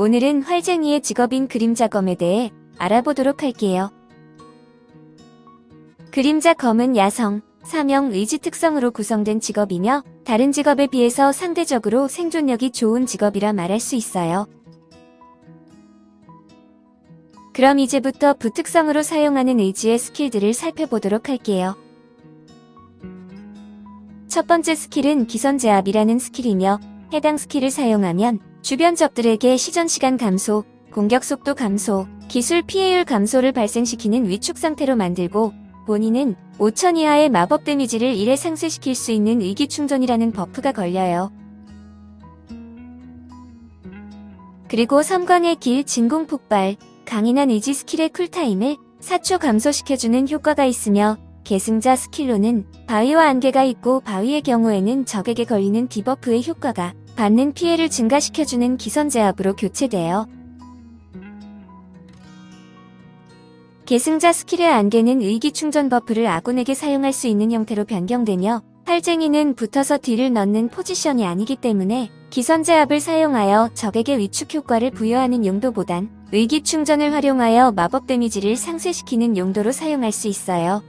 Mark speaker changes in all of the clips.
Speaker 1: 오늘은 활쟁이의 직업인 그림자검에 대해 알아보도록 할게요. 그림자 검은 야성, 사명, 의지 특성으로 구성된 직업이며 다른 직업에 비해서 상대적으로 생존력이 좋은 직업이라 말할 수 있어요. 그럼 이제부터 부특성으로 사용하는 의지의 스킬들을 살펴보도록 할게요. 첫 번째 스킬은 기선제압이라는 스킬이며 해당 스킬을 사용하면 주변 적들에게 시전 시간 감소, 공격 속도 감소, 기술 피해율 감소를 발생시키는 위축 상태로 만들고 본인은 5천 이하의 마법 데미지를 1회 상쇄시킬 수 있는 의기충전이라는 buff가 걸려요. 그리고 섬광의 길 진공 폭발, 강인한 의지 스킬의 cool time을 4초 감소시켜주는 효과가 있으며 계승자 스킬로는 바위와 안개가 있고 바위의 경우에는 적에게 걸리는 debuff의 효과가 받는 피해를 증가시켜주는 기선제압으로 교체돼요. 계승자 스킬의 안개는 의기충전 buff를 아군에게 사용할 수 있는 형태로 변경되며 활쟁이는 붙어서 deal을 넣는 포지션이 아니기 때문에 기선제압을 사용하여 적에게 위축 효과를 부여하는 용도보단 의기충전을 활용하여 마법 데미지를 상쇄시키는 용도로 사용할 수 있어요.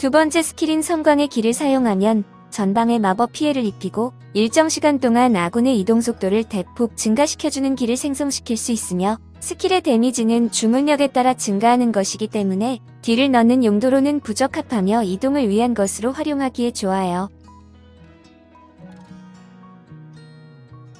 Speaker 1: 두 번째 스킬인 섬광의 길을 사용하면 전방에 마법 피해를 입히고 일정 시간 동안 아군의 이동 속도를 대폭 증가시켜주는 길을 생성시킬 수 있으며 스킬의 데미지는 주문력에 따라 증가하는 것이기 때문에 deal을 넣는 용도로는 부적합하며 이동을 위한 것으로 활용하기에 좋아요.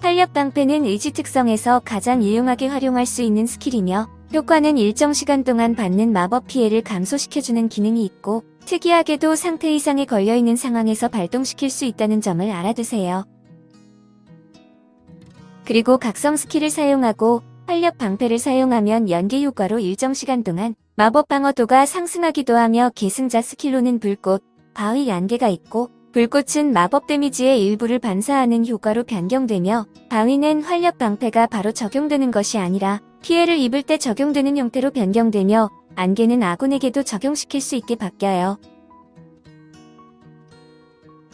Speaker 1: 활력 방패는 의지 특성에서 가장 유용하게 활용할 수 있는 스킬이며 효과는 일정 시간 동안 받는 마법 피해를 감소시켜주는 기능이 있고 특이하게도 상태 이상에 걸려있는 상황에서 발동시킬 수 있다는 점을 알아두세요. 그리고 각성 스킬을 사용하고 활력 방패를 사용하면 연계 효과로 일정 시간 동안 마법 방어도가 상승하기도 하며 계승자 스킬로는 불꽃, 바위 안개가 있고 불꽃은 마법 데미지의 일부를 반사하는 효과로 변경되며 바위는 활력 방패가 바로 적용되는 것이 아니라 피해를 입을 때 적용되는 형태로 변경되며 안개는 아군에게도 적용시킬 수 있게 바뀌어요.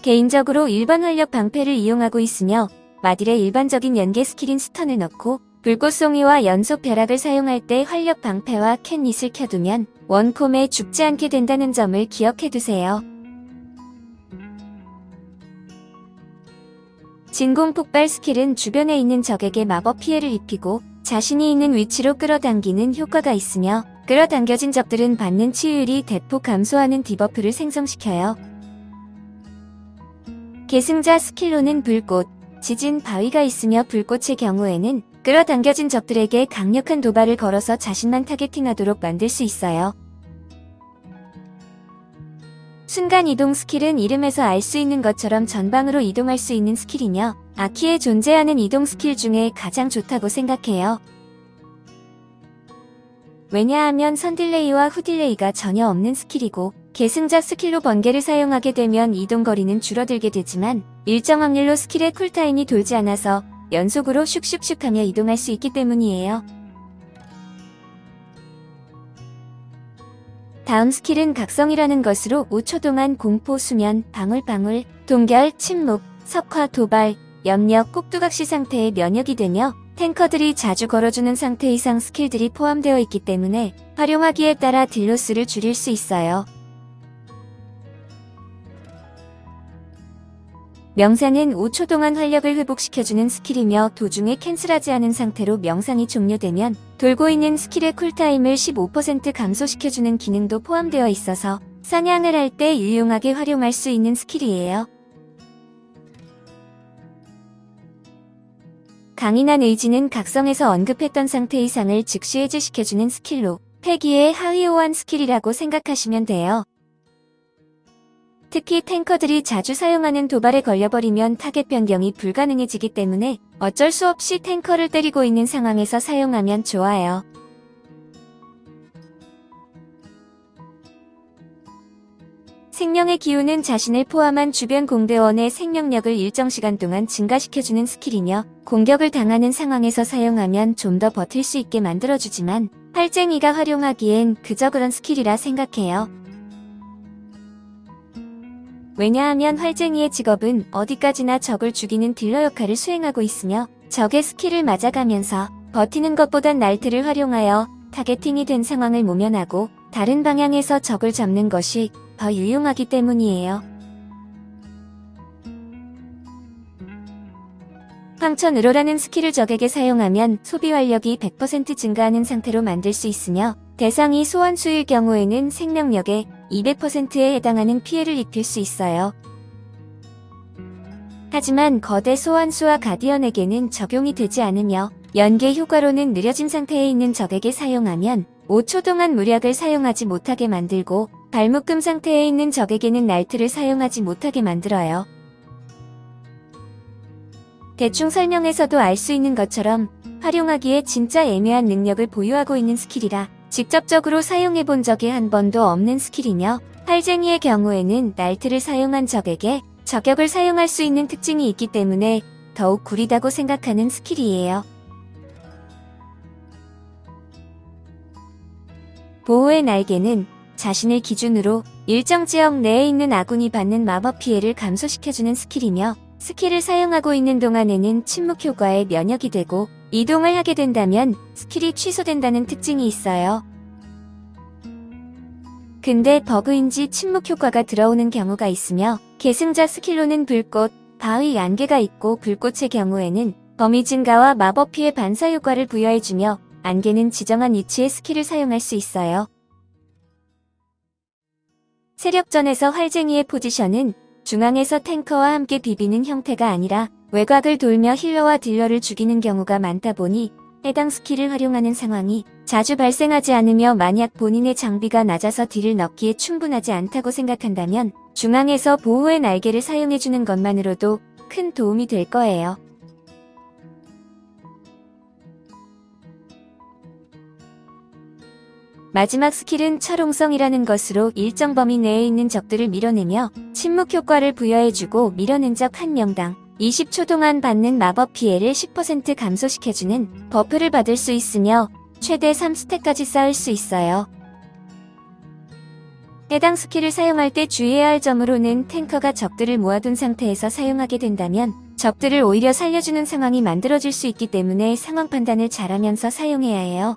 Speaker 1: 개인적으로 일반 활력 방패를 이용하고 있으며 마딜의 일반적인 연계 스킬인 stun을 넣고 불꽃송이와 연속 벼락을 사용할 때 활력 방패와 캔닛을 켜두면 원콤에 죽지 않게 된다는 점을 기억해두세요. 진공 폭발 스킬은 주변에 있는 적에게 마법 피해를 입히고 자신이 있는 위치로 끌어당기는 효과가 있으며 끌어당겨진 적들은 받는 치유율이 대폭 감소하는 debuff를 생성시켜요. 계승자 스킬로는 불꽃, 지진 바위가 있으며 불꽃의 경우에는 끌어당겨진 적들에게 강력한 도발을 걸어서 자신만 targeting하도록 만들 수 있어요. 순간이동 스킬은 이름에서 알 수 있는 것처럼 전방으로 이동할 수 있는 스킬이며 아키에 존재하는 이동 스킬 중에 가장 좋다고 생각해요. 왜냐하면 선딜레이와 후딜레이가 전혀 없는 스킬이고 계승자 스킬로 번개를 사용하게 되면 이동거리는 줄어들게 되지만 일정 확률로 스킬의 cool time이 돌지 않아서 연속으로 슉슉슉하며 이동할 수 있기 때문이에요. 다음 스킬은 각성이라는 것으로 5초 동안 공포, 수면, 방울방울, 동결, 침묵, 석화, 도발, 염력, 꼭두각시 상태의 면역이 되며 탱커들이 자주 걸어주는 상태 이상 스킬들이 포함되어 있기 때문에 활용하기에 따라 deal loss를 줄일 수 있어요. 명상은 5초 동안 활력을 회복시켜주는 스킬이며 도중에 cancel하지 않은 상태로 명상이 종료되면 돌고 있는 스킬의 cool time을 15% 감소시켜주는 기능도 포함되어 있어서 사냥을 할 때 유용하게 활용할 수 있는 스킬이에요. 강인한 의지는 각성에서 언급했던 상태 이상을 즉시 해제시켜주는 스킬로 패기의 하위호환 스킬이라고 생각하시면 돼요. 특히 탱커들이 자주 사용하는 도발에 걸려버리면 타겟 변경이 불가능해지기 때문에 어쩔 수 없이 탱커를 때리고 있는 상황에서 사용하면 좋아요. 생명의 기운은 자신을 포함한 주변 공대원의 생명력을 일정 시간 동안 증가시켜주는 스킬이며 공격을 당하는 상황에서 사용하면 좀 더 버틸 수 있게 만들어주지만 활쟁이가 활용하기엔 그저 그런 스킬이라 생각해요. 왜냐하면 활쟁이의 직업은 어디까지나 적을 죽이는 딜러 역할을 수행하고 있으며 적의 스킬을 맞아가면서 버티는 것보단 날틀을 활용하여 targeting이 된 상황을 모면하고 다른 방향에서 적을 잡는 것이 더 유용하기 때문이에요. 황천으로라는 스킬을 적에게 사용하면 소비 활력이 100% 증가하는 상태로 만들 수 있으며 대상이 소환수일 경우에는 생명력의 200%에 해당하는 피해를 입힐 수 있어요. 하지만 거대 소환수와 가디언에게는 적용이 되지 않으며 연계 효과로는 느려진 상태에 있는 적에게 사용하면 5초 동안 물약을 사용하지 못하게 만들고 발묶음 상태에 있는 적에게는 날틀을 사용하지 못하게 만들어요. 대충 설명해서도 알 수 있는 것처럼 활용하기에 진짜 애매한 능력을 보유하고 있는 스킬이라 직접적으로 사용해 본 적이 한 번도 없는 스킬이며 활쟁이의 경우에는 날틀을 사용한 적에게 저격을 사용할 수 있는 특징이 있기 때문에 더욱 구리다고 생각하는 스킬이에요. 보호의 날개는 자신을 기준으로 일정 지역 내에 있는 아군이 받는 마법 피해를 감소시켜주는 스킬이며 스킬을 사용하고 있는 동안에는 침묵 효과에 면역이 되고 이동을 하게 된다면 스킬이 취소된다는 특징이 있어요. 근데 버그인지 침묵 효과가 들어오는 경우가 있으며 계승자 스킬로는 불꽃, 바위 안개가 있고 불꽃의 경우에는 범위 증가와 마법 피해 반사 효과를 부여해주며 안개는 지정한 위치에 스킬을 사용할 수 있어요. 세력전에서 활쟁이의 포지션은 중앙에서 탱커와 함께 비비는 형태가 아니라 외곽을 돌며 힐러와 딜러를 죽이는 경우가 많다 보니 해당 스킬을 활용하는 상황이 자주 발생하지 않으며 만약 본인의 장비가 낮아서 deal을 넣기에 충분하지 않다고 생각한다면 중앙에서 보호의 날개를 사용해주는 것만으로도 큰 도움이 될 거예요. 마지막 스킬은 철옹성이라는 것으로 일정 범위 내에 있는 적들을 밀어내며 침묵 효과를 부여해주고 밀어낸 적 한 명당 20초 동안 받는 마법 피해를 10% 감소시켜주는 버프를 받을 수 있으며 최대 3stack까지 쌓을 수 있어요. 해당 스킬을 사용할 때 주의해야 할 점으로는 탱커가 적들을 모아둔 상태에서 사용하게 된다면 적들을 오히려 살려주는 상황이 만들어질 수 있기 때문에 상황 판단을 잘하면서 사용해야 해요.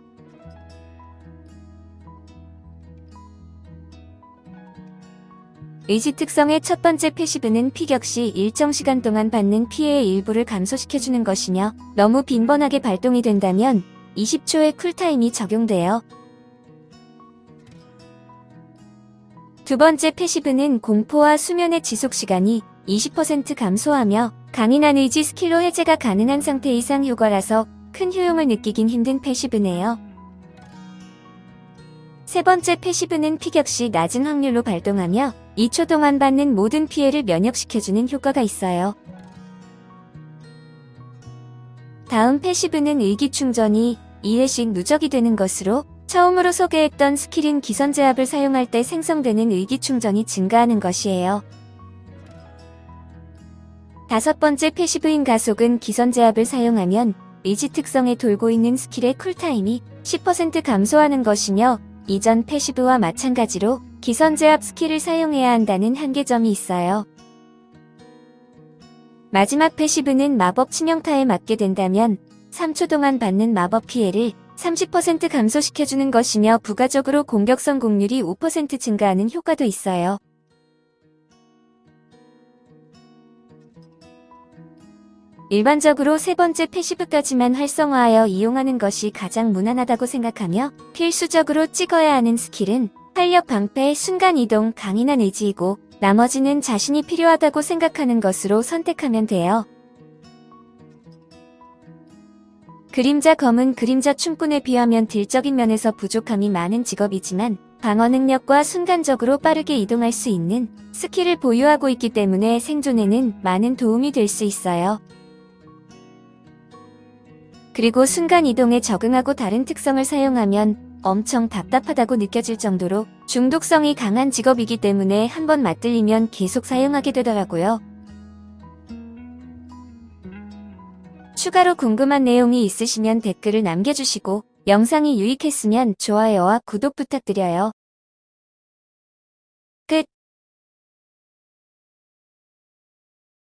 Speaker 1: 의지 특성의 첫 번째 passive는 피격 시 일정 시간 동안 받는 피해의 일부를 감소시켜주는 것이며 너무 빈번하게 발동이 된다면 20초의 cool time이 적용돼요. 두 번째 passive는 공포와 수면의 지속시간이 20% 감소하며 강인한 의지 스킬로 해제가 가능한 상태 이상 효과라서 큰 효용을 느끼긴 힘든 passive네요. 세 번째 passive는 피격 시 낮은 확률로 발동하며 2초 동안 받는 모든 피해를 면역시켜주는 효과가 있어요. 다음 passive는 의기충전이 2회씩 누적이 되는 것으로 처음으로 소개했던 스킬인 기선제압을 사용할 때 생성되는 의기충전이 증가하는 것이에요. 다섯 번째 passive인 가속은 기선제압을 사용하면 의지 특성에 돌고 있는 스킬의 cool time이 10% 감소하는 것이며 이전 passive와 마찬가지로 기선 제압 스킬을 사용해야 한다는 한계점이 있어요. 마지막 passive는 마법 치명타에 맞게 된다면 3초 동안 받는 마법 피해를 30% 감소시켜주는 것이며 부가적으로 공격 성공률이 5% 증가하는 효과도 있어요. 일반적으로 세 번째 passive까지만 활성화하여 이용하는 것이 가장 무난하다고 생각하며 필수적으로 찍어야 하는 스킬은 활력 방패, 순간이동, 강인한 의지이고 나머지는 자신이 필요하다고 생각하는 것으로 선택하면 돼요. 그림자 검은 그림자 춤꾼에 비하면 deal적인 면에서 부족함이 많은 직업이지만 방어 능력과 순간적으로 빠르게 이동할 수 있는 스킬을 보유하고 있기 때문에 생존에는 많은 도움이 될 수 있어요. 그리고 순간 이동에 적응하고 다른 특성을 사용하면 엄청 답답하다고 느껴질 정도로 중독성이 강한 직업이기 때문에 한번 맞들리면 계속 사용하게 되더라고요. 추가로 궁금한 내용이 있으시면 댓글을 남겨주시고 영상이 유익했으면 좋아요와 구독 부탁드려요.